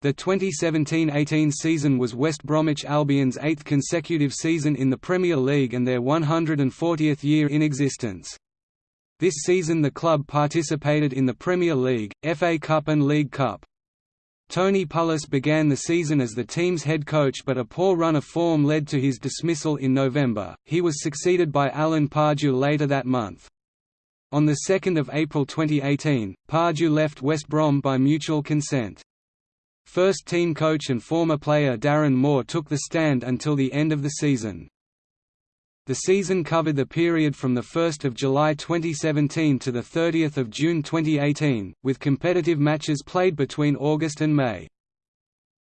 The 2017–18 season was West Bromwich Albion's eighth consecutive season in the Premier League and their 140th year in existence. This season the club participated in the Premier League, FA Cup and League Cup. Tony Pulis began the season as the team's head coach but a poor run of form led to his dismissal in November. He was succeeded by Alan Pardew later that month. On 2 April 2018, Pardew left West Brom by mutual consent. First team coach and former player Darren Moore took the stand until the end of the season. The season covered the period from 1 July 2017 to 30 June 2018, with competitive matches played between August and May.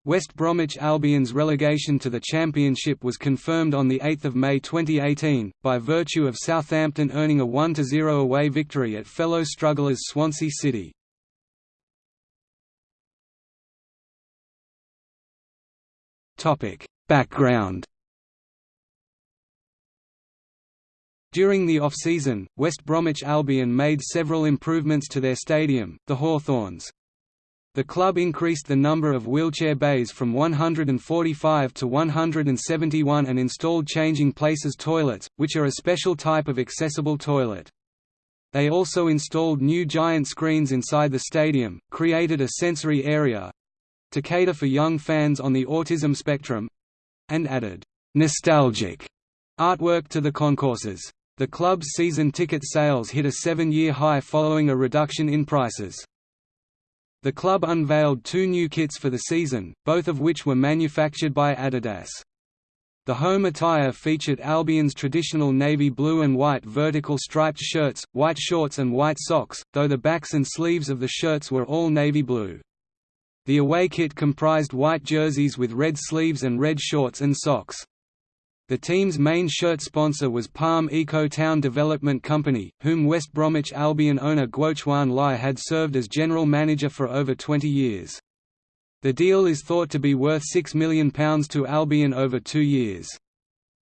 West Bromwich Albion's relegation to the Championship was confirmed on 8 May 2018, by virtue of Southampton earning a 1–0 away victory at fellow strugglers Swansea City. Background During the off-season, West Bromwich Albion made several improvements to their stadium, the Hawthorns. The club increased the number of wheelchair bays from 145 to 171 and installed changing places toilets, which are a special type of accessible toilet. They also installed new giant screens inside the stadium, created a sensory area, to cater for young fans on the autism spectrum and added nostalgic artwork to the concourses. The club's season ticket sales hit a seven-year high following a reduction in prices. The club unveiled two new kits for the season, both of which were manufactured by Adidas. The home attire featured Albion's traditional navy blue and white vertical striped shirts, white shorts and white socks, though the backs and sleeves of the shirts were all navy blue. The away kit comprised white jerseys with red sleeves and red shorts and socks. The team's main shirt sponsor was Palm Eco Town Development Company, whom West Bromwich Albion owner Guochuan Lai had served as general manager for over 20 years. The deal is thought to be worth £6 million to Albion over two years.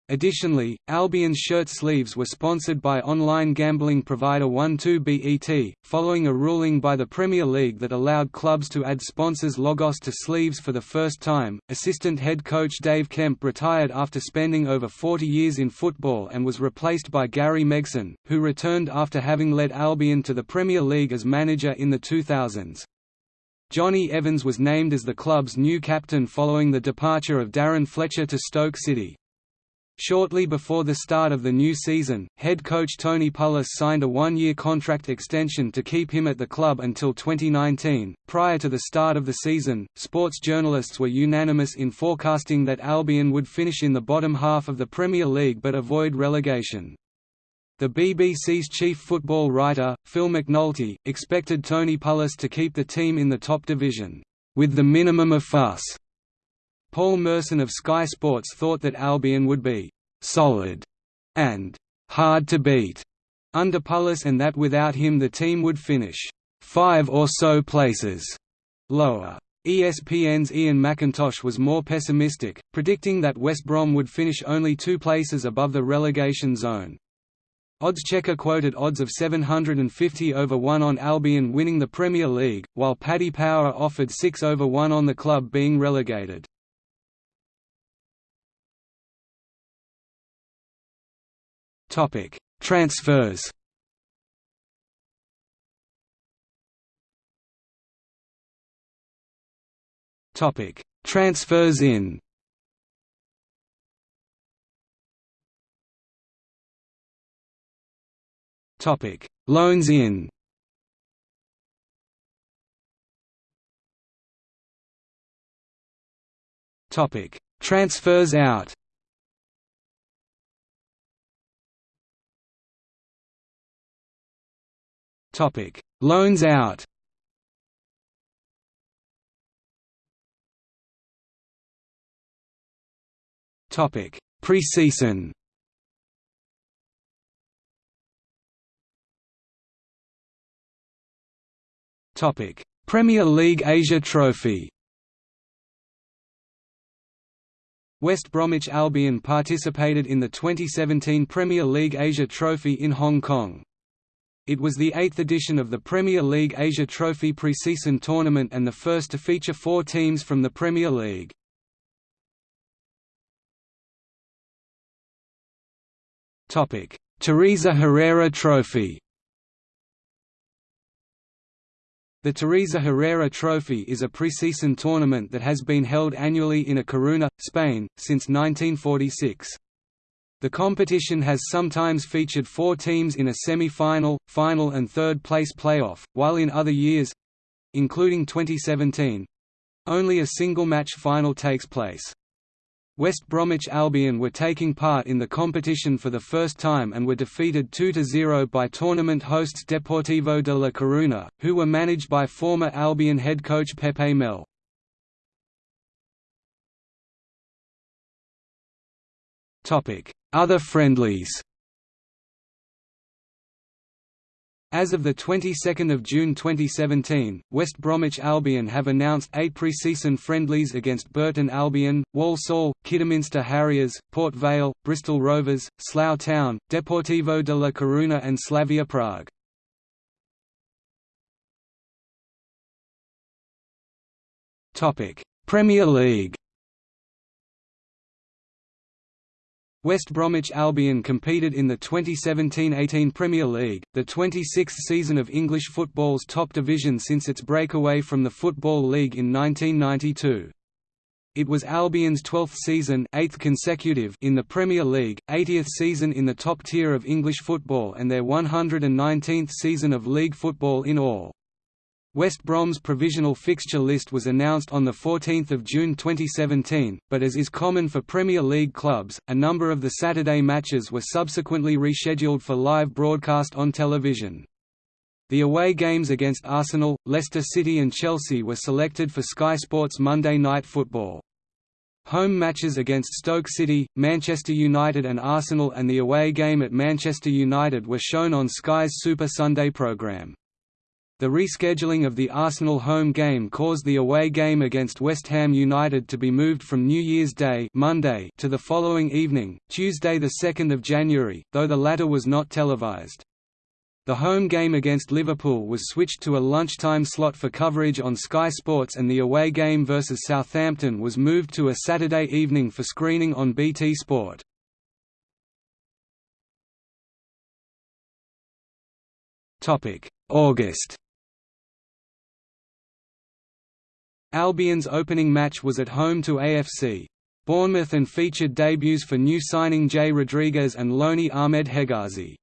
Additionally, Albion's shirt sleeves were sponsored by online gambling provider 12bet, following a ruling by the Premier League that allowed clubs to add sponsors' logos to sleeves for the first time. Assistant head coach Dave Kemp retired after spending over 40 years in football and was replaced by Gary Megson, who returned after having led Albion to the Premier League as manager in the 2000s. Jonny Evans was named as the club's new captain following the departure of Darren Fletcher to Stoke City. Shortly before the start of the new season, head coach Tony Pulis signed a one-year contract extension to keep him at the club until 2019. Prior to the start of the season, sports journalists were unanimous in forecasting that Albion would finish in the bottom half of the Premier League but avoid relegation. The BBC's chief football writer, Phil McNulty, expected Tony Pulis to keep the team in the top division, with the minimum of fuss. Paul Merson of Sky Sports thought that Albion would be «solid» and «hard to beat» under Pulis and that without him the team would finish five or so places lower. ESPN's Ian McIntosh was more pessimistic, predicting that West Brom would finish only two places above the relegation zone. Oddschecker quoted odds of 750 over 1 on Albion winning the Premier League, while Paddy Power offered 6 over 1 on the club being relegated. Topic: Transfers. Topic: Transfers in. Topic: Loans in. Topic: Transfers out. Topic: Loans out. Topic: Preseason. Topic: Premier League Asia Trophy. West Bromwich Albion participated in the 2017 Premier League Asia Trophy in Hong Kong. It was the eighth edition of the Premier League Asia Trophy pre-season tournament and the first to feature four teams from the Premier League. Teresa Herrera Trophy The Teresa Herrera Trophy is a preseason tournament that has been held annually in A Coruña, Spain, since 1946. The competition has sometimes featured four teams in a semi-final, final and third-place playoff, while in other years—including 2017—only a single-match final takes place. West Bromwich Albion were taking part in the competition for the first time and were defeated 2–0 by tournament hosts Deportivo de La Coruña, who were managed by former Albion head coach Pepe Mel. Other friendlies As of the 22nd of June 2017, West Bromwich Albion have announced eight pre-season friendlies against Burton Albion, Walsall, Kidderminster Harriers, Port Vale, Bristol Rovers, Slough Town, Deportivo de La Coruña and Slavia Prague. Premier League West Bromwich Albion competed in the 2017–18 Premier League, the 26th season of English football's top division since its breakaway from the Football League in 1992. It was Albion's 12th season 8th consecutive in the Premier League, 80th season in the top tier of English football and their 119th season of league football in all. West Brom's provisional fixture list was announced on 14 June 2017, but as is common for Premier League clubs, a number of the Saturday matches were subsequently rescheduled for live broadcast on television. The away games against Arsenal, Leicester City and Chelsea were selected for Sky Sports Monday Night Football. Home matches against Stoke City, Manchester United and Arsenal and the away game at Manchester United were shown on Sky's Super Sunday programme. The rescheduling of the Arsenal home game caused the away game against West Ham United to be moved from New Year's Day Monday to the following evening, Tuesday 2 January, though the latter was not televised. The home game against Liverpool was switched to a lunchtime slot for coverage on Sky Sports and the away game versus Southampton was moved to a Saturday evening for screening on BT Sport. August Albion's opening match was at home to AFC. Bournemouth and featured debuts for new signing Jay Rodriguez and loanee Ahmed Hegazi.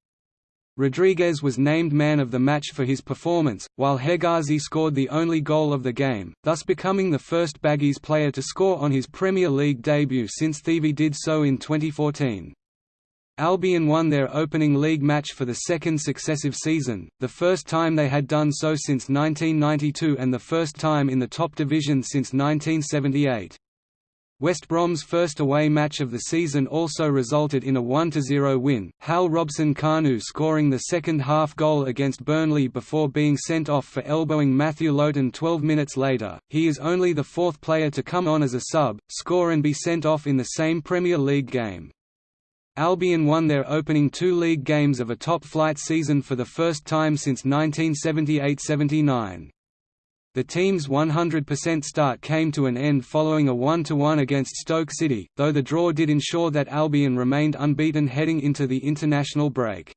Rodriguez was named man of the match for his performance, while Hegazi scored the only goal of the game, thus becoming the first Baggies player to score on his Premier League debut since Thievy did so in 2014. Albion won their opening league match for the second successive season, the first time they had done so since 1992 and the first time in the top division since 1978. West Brom's first away match of the season also resulted in a 1–0 win, Hal Robson Kanu scoring the second half goal against Burnley before being sent off for elbowing Matthew Lowton 12 minutes later. He is only the fourth player to come on as a sub, score and be sent off in the same Premier League game. Albion won their opening two league games of a top-flight season for the first time since 1978–79. The team's 100% start came to an end following a 1–1 against Stoke City, though the draw did ensure that Albion remained unbeaten heading into the international break.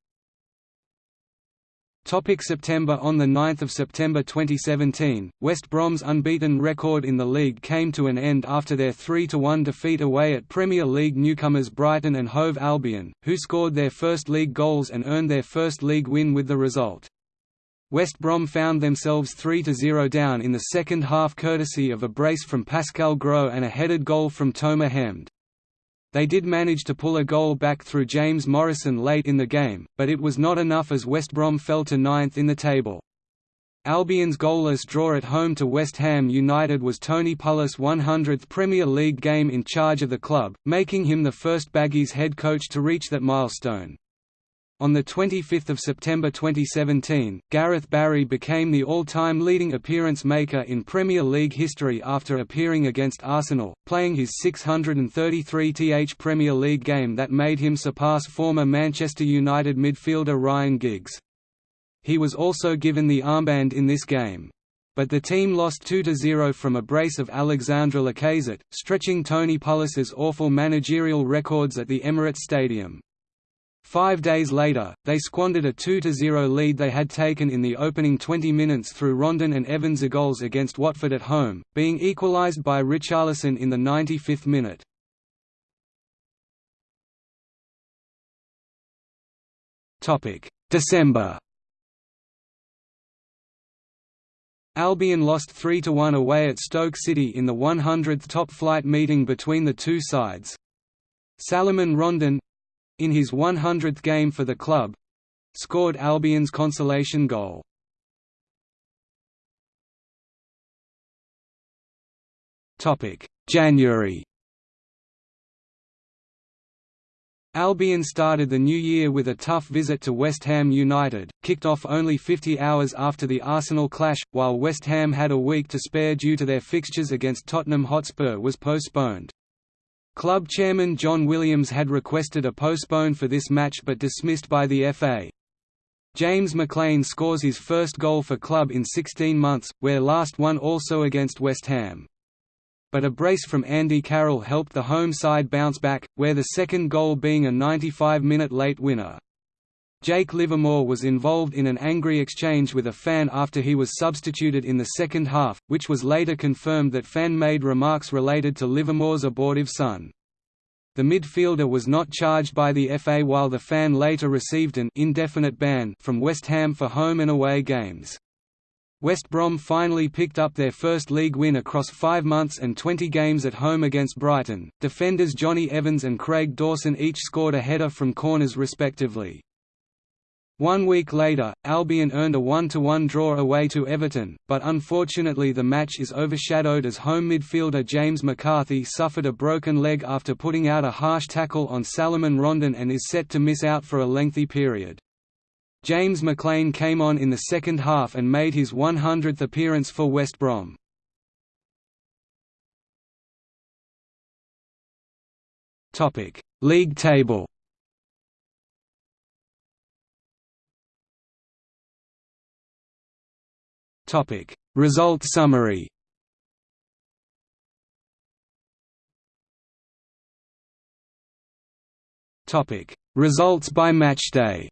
Topic September On 9 September 2017, West Brom's unbeaten record in the league came to an end after their 3–1 defeat away at Premier League newcomers Brighton and Hove Albion, who scored their first league goals and earned their first league win with the result. West Brom found themselves 3–0 down in the second half courtesy of a brace from Pascal Gross and a headed goal from Tomer Hemed. They did manage to pull a goal back through James Morrison late in the game, but it was not enough as West Brom fell to ninth in the table. Albion's goalless draw at home to West Ham United was Tony Pulis' 100th Premier League game in charge of the club, making him the first Baggies head coach to reach that milestone. On 25 September 2017, Gareth Barry became the all-time leading appearance maker in Premier League history after appearing against Arsenal, playing his 633th Premier League game that made him surpass former Manchester United midfielder Ryan Giggs. he was also given the armband in this game. But the team lost 2–0 from a brace of Alexandre Lacazette, stretching Tony Pulis's awful managerial records at the Emirates Stadium. Five days later, they squandered a 2–0 lead they had taken in the opening 20 minutes through Rondon and Evans' goals against Watford at home, being equalised by Richarlison in the 95th minute. December Albion lost 3–1 away at Stoke City in the 100th top-flight meeting between the two sides. Salomon Rondon, in his 100th game for the club scored Albion's consolation goal. January Albion started the new year with a tough visit to West Ham United, kicked off only 50 hours after the Arsenal clash, while West Ham had a week to spare due to their fixtures against Tottenham Hotspur was postponed. Club chairman John Williams had requested a postpone for this match but dismissed by the FA. James McClean scores his first goal for club in 16 months, where last one also against West Ham. But a brace from Andy Carroll helped the home side bounce back, where the second goal being a 95-minute late winner. Jake Livermore was involved in an angry exchange with a fan after he was substituted in the second half, which was later confirmed that fan made remarks related to Livermore's abortive son. The midfielder was not charged by the FA while the fan later received an indefinite ban from West Ham for home and away games. West Brom finally picked up their first league win across five months and 20 games at home against Brighton. Defenders Jonny Evans and Craig Dawson each scored a header from corners respectively. One week later, Albion earned a 1–1 draw away to Everton, but unfortunately the match is overshadowed as home midfielder James McCarthy suffered a broken leg after putting out a harsh tackle on Salomon Rondon and is set to miss out for a lengthy period. James McClean came on in the second half and made his 100th appearance for West Brom. League table Topic: Result summary. Topic: Results by matchday.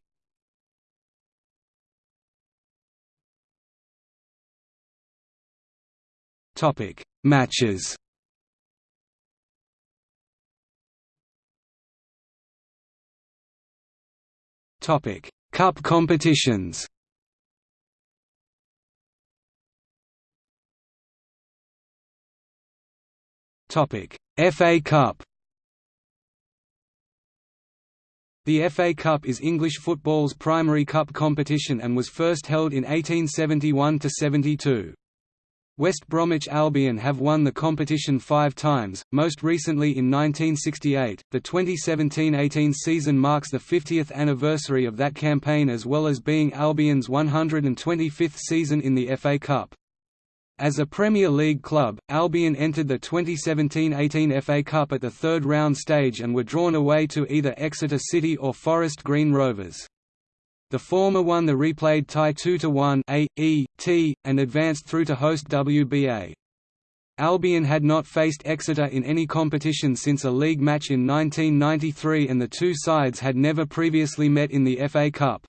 Topic: Matches. Topic: Cup competitions. FA Cup The FA Cup is English football's primary cup competition and was first held in 1871–72. West Bromwich Albion have won the competition five times, most recently in 1968. The 2017–18 season marks the 50th anniversary of that campaign as well as being Albion's 125th season in the FA Cup. As a Premier League club, Albion entered the 2017–18 FA Cup at the third round stage and were drawn away to either Exeter City or Forest Green Rovers. The former won the replayed tie 2–1 A, E, T, and advanced through to host WBA. Albion had not faced Exeter in any competition since a league match in 1993 and the two sides had never previously met in the FA Cup.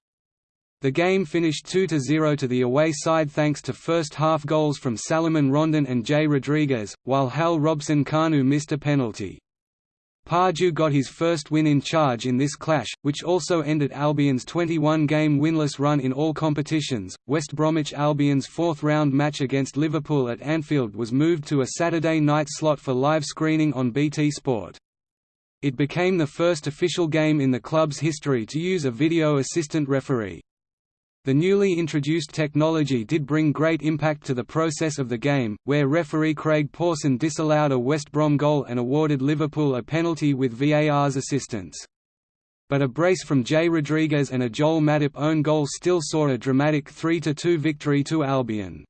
The game finished 2–0 to the away side thanks to first-half goals from Salomon Rondon and Jay Rodriguez, while Hal Robson Kanu missed a penalty. Pardew got his first win in charge in this clash, which also ended Albion's 21-game winless run in all competitions. West Bromwich Albion's fourth-round match against Liverpool at Anfield was moved to a Saturday night slot for live screening on BT Sport. It became the first official game in the club's history to use a video assistant referee. The newly introduced technology did bring great impact to the process of the game, where referee Craig Pawson disallowed a West Brom goal and awarded Liverpool a penalty with VAR's assistance. But a brace from Jay Rodriguez and a Joel Matip own goal still saw a dramatic 3–2 victory to Albion.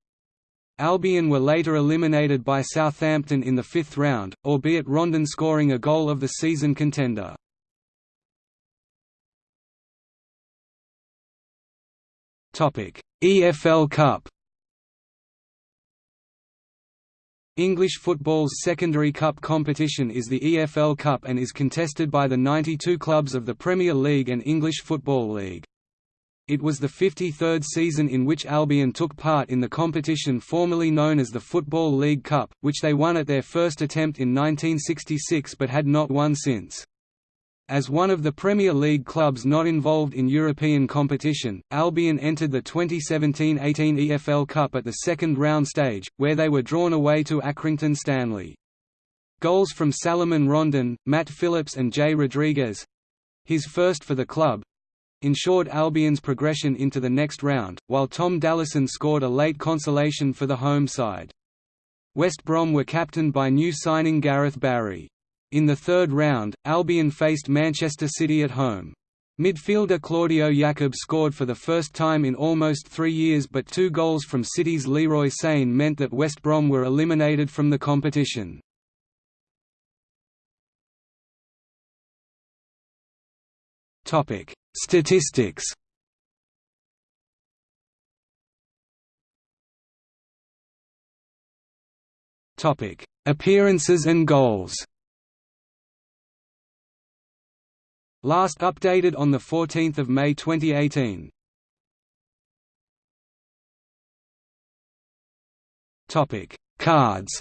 Albion were later eliminated by Southampton in the fifth round, albeit Rondon scoring a goal of the season contender. EFL Cup English football's secondary cup competition is the EFL Cup and is contested by the 92 clubs of the Premier League and English Football League. It was the 53rd season in which Albion took part in the competition formerly known as the Football League Cup, which they won at their first attempt in 1966 but had not won since. As one of the Premier League clubs not involved in European competition, Albion entered the 2017–18 EFL Cup at the second round stage, where they were drawn away to Accrington Stanley. Goals from Salomon Rondon, Matt Phillips and Jay Rodriguez—his first for the club—ensured Albion's progression into the next round, while Tom Dallison scored a late consolation for the home side. West Brom were captained by new signing Gareth Barry. In the third round, Albion faced Manchester City at home. Midfielder Claudio Yacob scored for the first time in almost three years but two goals from City's Leroy Sane meant that West Brom were eliminated from the competition. Statistics Appearances and goals Last updated on 14 May 2018. Cards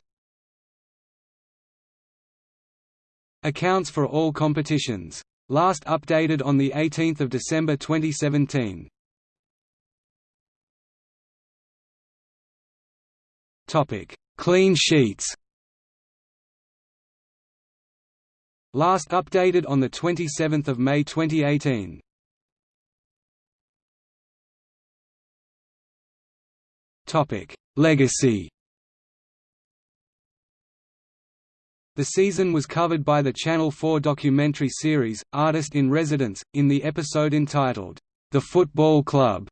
Accounts for all competitions. Last updated on 18 December 2017. Clean sheets Last updated on 27 May 2018. Legacy The season was covered by the Channel 4 documentary series, Artist in Residence, in the episode entitled, The Football Club.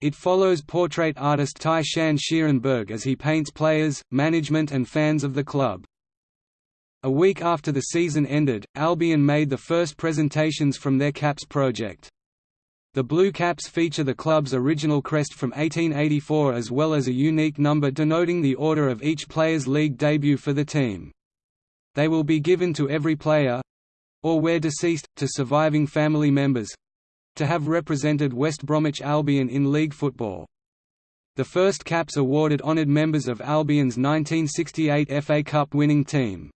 It follows portrait artist Tai-Shan Schierenberg as he paints players, management and fans of the club. A week after the season ended, Albion made the first presentations from their caps project. The blue caps feature the club's original crest from 1884 as well as a unique number denoting the order of each player's league debut for the team. They will be given to every player—or where deceased, to surviving family members—to have represented West Bromwich Albion in league football. The first caps awarded honoured members of Albion's 1968 FA Cup winning team.